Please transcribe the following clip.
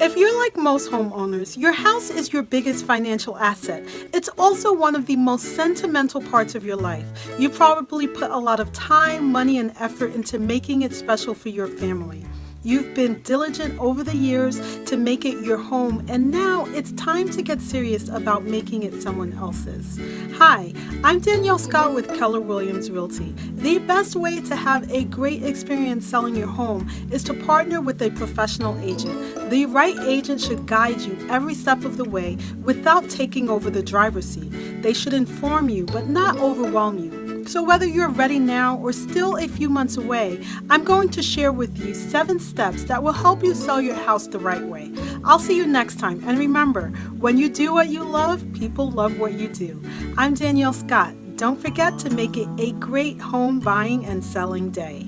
If you're like most homeowners, your house is your biggest financial asset. It's also one of the most sentimental parts of your life. You probably put a lot of time, money, and effort into making it special for your family. You've been diligent over the years to make it your home, and now it's time to get serious about making it someone else's. Hi, I'm Danielle Scott with Keller Williams Realty. The best way to have a great experience selling your home is to partner with a professional agent. The right agent should guide you every step of the way without taking over the driver's seat. They should inform you, but not overwhelm you. So whether you're ready now or still a few months away, I'm going to share with you seven steps that will help you sell your house the right way. I'll see you next time. And remember, when you do what you love, people love what you do. I'm Danielle Scott. Don't forget to make it a great home buying and selling day.